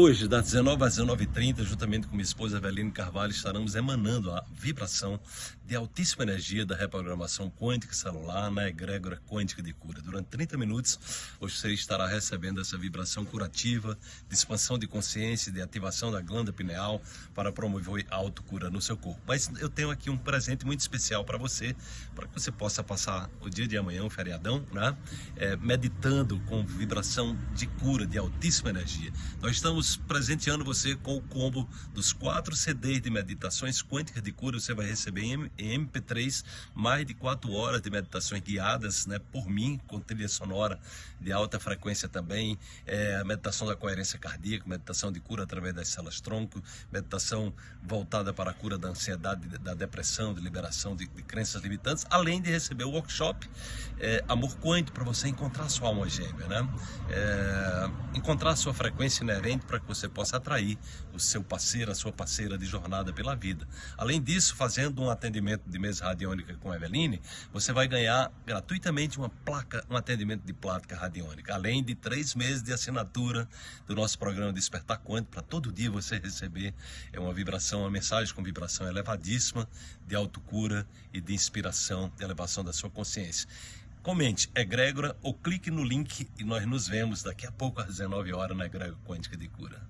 Hoje, das 19 às 19h30, juntamente com minha esposa Eveline Carvalho, estaremos emanando a vibração de altíssima energia da reprogramação quântica celular na egrégora quântica de cura. Durante 30 minutos, você estará recebendo essa vibração curativa, de expansão de consciência, de ativação da glândula pineal para promover autocura no seu corpo. Mas eu tenho aqui um presente muito especial para você, para que você possa passar o dia de amanhã, o feriadão, né? É, meditando com vibração de cura, de altíssima energia. Nós estamos estamos presenteando você com o combo dos quatro CDs de meditações quânticas de cura. Você vai receber em MP3 mais de quatro horas de meditações guiadas né, por mim, com trilha sonora de alta frequência também. É, meditação da coerência cardíaca, meditação de cura através das células tronco, meditação voltada para a cura da ansiedade, da depressão, de liberação de, de crenças limitantes, além de receber o workshop é, Amor Quântico para você encontrar sua alma gêmea, né? É, encontrar sua frequência inerente para que você possa atrair o seu parceiro, a sua parceira de jornada pela vida. Além disso, fazendo um atendimento de mesa radiônica com a Eveline, você vai ganhar gratuitamente uma placa, um atendimento de plática radiônica, além de três meses de assinatura do nosso programa Despertar Quântico, para todo dia você receber é uma vibração, uma mensagem com vibração elevadíssima de autocura e de inspiração, de elevação da sua consciência. Comente egrégora ou clique no link e nós nos vemos daqui a pouco às 19 horas na Egrégora Quântica de Cura.